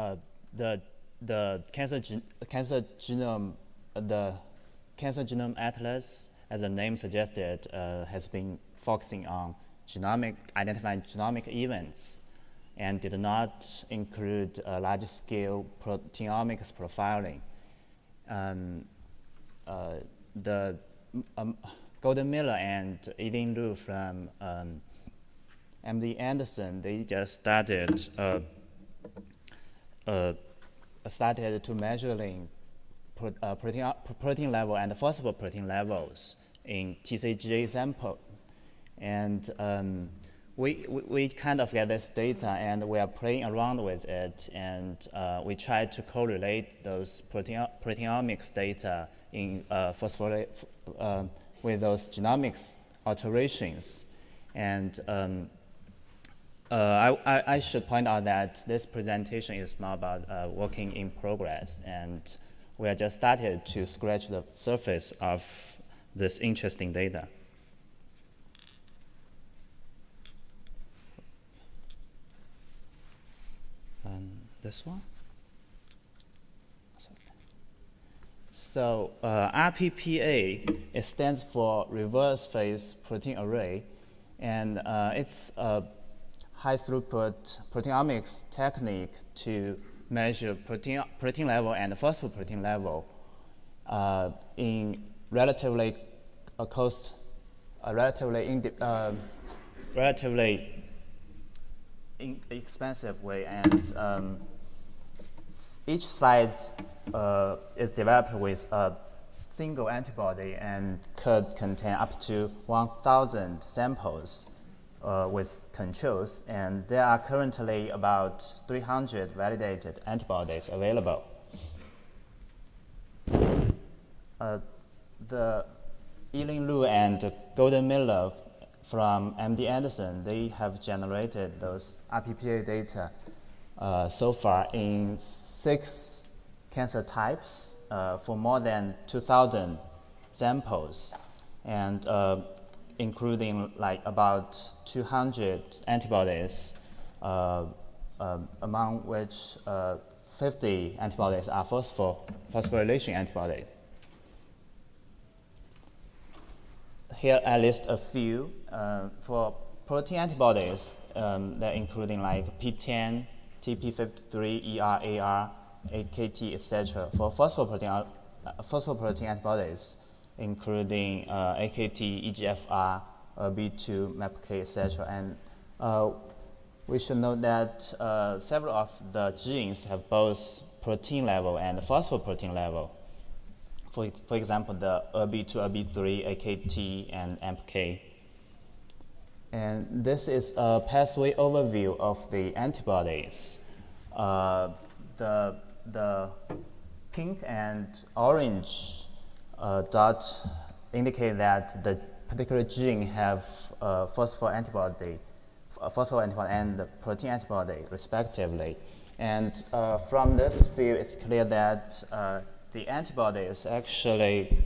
uh, the the cancer gen cancer genome the cancer genome atlas, as the name suggested, uh, has been focusing on genomic identifying genomic events and did not include uh, large-scale proteomics profiling. Um, uh, the um, Gordon Mills and Yiling Lu from um, MD Anderson, they just started uh, uh, started to measuring uh, protein, protein level and phosphoprotein levels in TCGA sample. And um, we, we, we, kind of get this data and we are playing around with it and uh, we try to correlate those protein, proteomics data in uh, uh, with those genomics alterations. And um, uh, I, I, should point out that this presentation is more about uh, working in progress, and we are just started to scratch the surface of this interesting data. And this one? So uh, RPPA, it stands for Reverse Phase Protein Array, and uh, it's a high throughput proteomics technique to measure protein, protein level and phosphoprotein level uh, in relatively a cost, a relatively uh, relatively expensive way, and um, each slide uh, is developed with a single antibody and could contain up to 1,000 samples uh, with controls, and there are currently about 300 validated antibodies available. Uh, the Yiling Lu and Gordon Mills from MD Anderson, they have generated those RPPA data uh, so far in six cancer types uh, for more than 2,000 samples. And uh, including like about 200 antibodies, uh, uh, among which uh, 50 antibodies are phosphor phosphorylation antibodies. Here I list a few. Uh, for protein antibodies, um, they're including like PTEN, TP53, ER, AR, AKT, etc. For phosphoprotein, uh, phosphoprotein antibodies, including uh, AKT, EGFR, uh, B2, MAPK, etc. And uh, we should note that several of the genes have both protein level and phosphoprotein level. For, for example, the ERB2, ERB3, AKT, and MPK. And this is a pathway overview of the antibodies. Uh, the, the pink and orange uh, dot indicate that the particular gene have uh, phosphor antibody, phosphor antibody and protein antibody respectively. And uh, from this view, it's clear that uh, the antibodies actually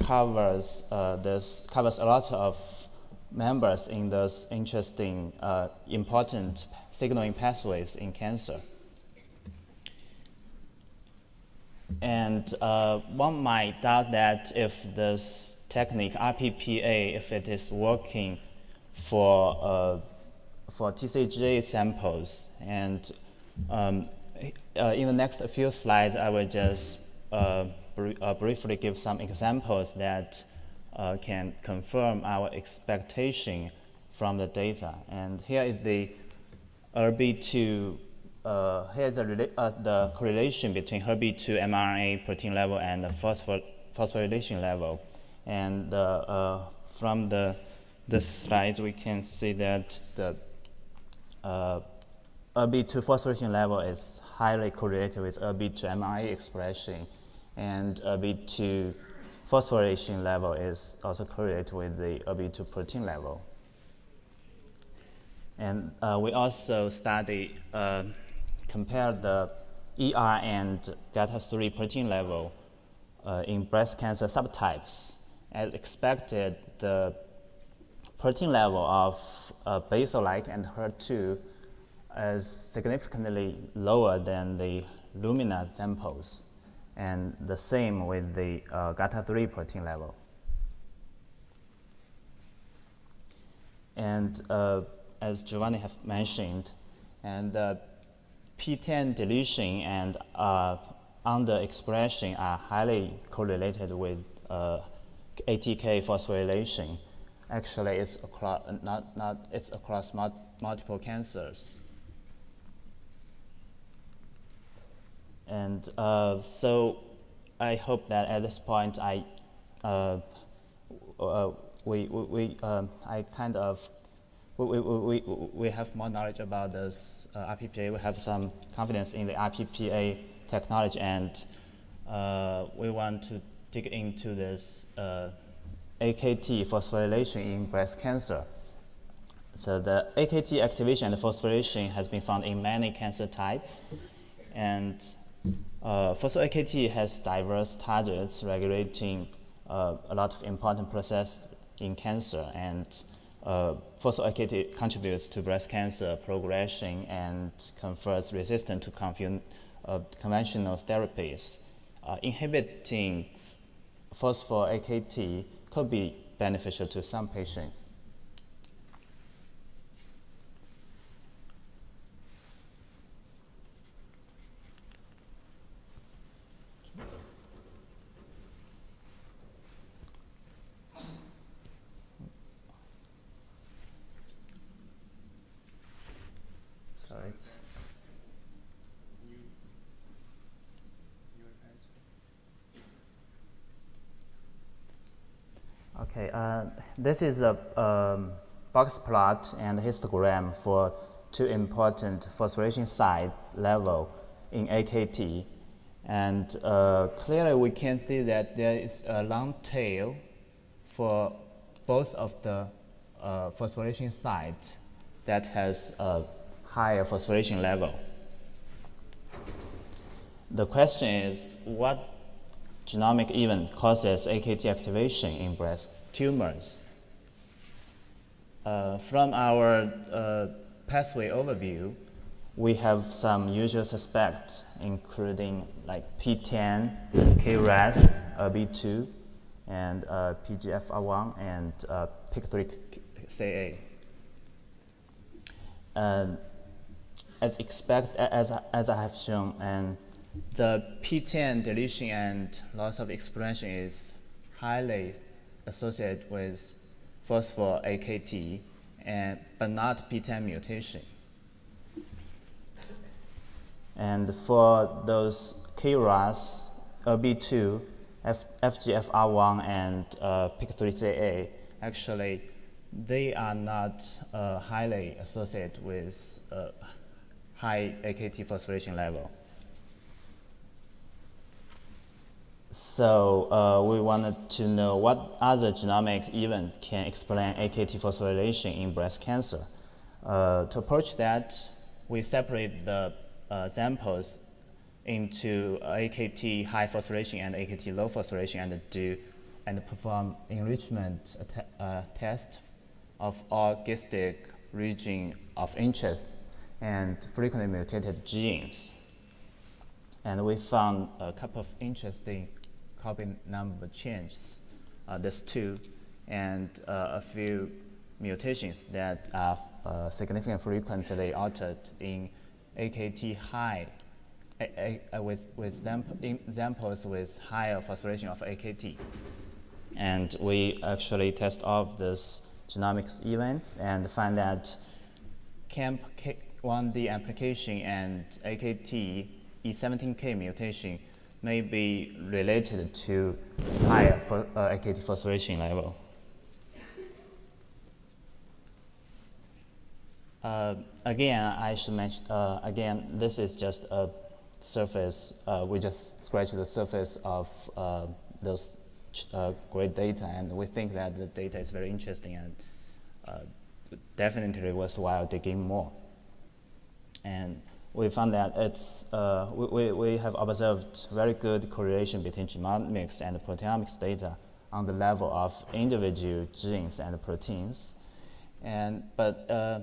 covers uh, this covers a lot of members in those interesting, uh, important signaling pathways in cancer. And uh, one might doubt that if this technique, RPPA, if it is working for, uh, for TCGA samples. And um, uh, in the next few slides, I will just uh, br uh, briefly give some examples that uh, can confirm our expectation from the data. And here is the ERB2 uh, here's uh, the correlation between HERB2 mRNA protein level and the phosphor phosphorylation level. And uh, from the, the slides, we can see that the uh, ERB2 phosphorylation level is highly correlated with ERB2 mRNA expression, and ERB2 phosphorylation level is also correlated with the ERB2 protein level. And uh, we also study uh, compare the ER and GATA3 protein level uh, in breast cancer subtypes. As expected, the protein level of uh, basal-like and HER2 is significantly lower than the Luminal samples, and the same with the uh, GATA3 protein level. And uh, as Giovanni have mentioned, and uh, PTEN deletion and uh, underexpression are highly correlated with uh, ATK phosphorylation. Actually, it's across not not it's across mul multiple cancers. And uh, so, I hope that at this point, I uh, uh, we we um, I kind of we, we, we, we have more knowledge about this uh, RPPA. We have some confidence in the RPPA technology, and uh, we want to dig into this uh, AKT phosphorylation in breast cancer. So the AKT activation and phosphorylation has been found in many cancer types, and uh, phospho-AKT has diverse targets regulating uh, a lot of important processes in cancer, and uh, phospho-AKT contributes to breast cancer progression and confers resistance to uh, conventional therapies. Uh, inhibiting phospho-AKT could be beneficial to some patients. Okay, uh, this is a um, box plot and histogram for two important phosphorylation site level in AKT. And uh, clearly we can see that there is a long tail for both of the uh, phosphorylation sites that has a higher phosphorylation level. The question is, what genomic event causes AKT activation in breast tumors. Uh, from our uh, pathway overview, we have some usual suspects, including like PTEN, KRAS, ERBB2, and uh, FGFR1, and uh, PIK3CA. as expect, as, as I have shown, and the PTEN deletion and loss of expression is highly associated with phosphor AKT, and, but not PTEN mutation. And for those KRAS, ERBB2, F FGFR1, and uh, PIK3CA, actually, they are not uh, highly associated with uh, high AKT phosphorylation level. So uh, we wanted to know what other genomic event can explain AKT phosphorylation in breast cancer. Uh, to approach that, we separate the uh, samples into AKT high phosphorylation and AKT low phosphorylation and do and perform enrichment uh, test of all GISTIC region of interest and frequently mutated genes. And we found a couple of interesting copy number changes, uh, there's two, and uh, a few mutations that are uh, significantly frequently altered in AKT high a, a, with, with examples with higher phosphorylation of AKT. And we actually test all of these genomics events and find that CAMP1D amplification and AKT E17K mutation may be related to higher for, uh, level. Uh, again, I should mention, uh, again, this is just a surface, uh, we just scratched the surface of uh, those uh, great data and we think that the data is very interesting and definitely worthwhile digging more. And we found that it's, uh, we, we have observed very good correlation between genomics and proteomics data on the level of individual genes and proteins. And, but uh,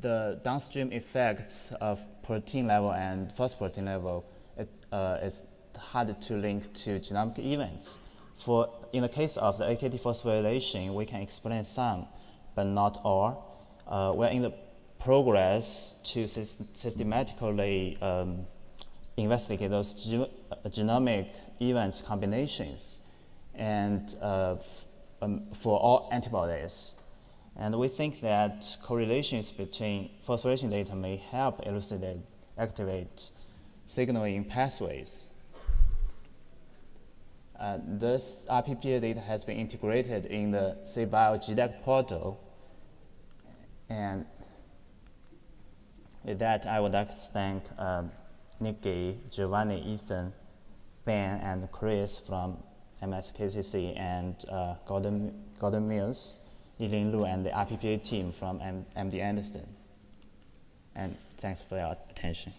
the downstream effects of protein level and phosphoprotein level it, uh, is hard to link to genomic events. For in the case of the AKT phosphorylation, we can explain some, but not all. Uh, we're in the progress to systematically um, investigate those ge uh, genomic events combinations, and uh, um, for all antibodies. And we think that correlations between phosphorylation data may help elucidate, activate signaling pathways. Uh, this RPPA data has been integrated in the CBio GDAC portal. And with that, I would like to thank um, Nikki, Giovanni, Ethan, Ben, and Chris from MSKCC and uh, Gordon, Gordon Mills, Yiling Lu, and the RPPA team from M MD Anderson. And thanks for your attention.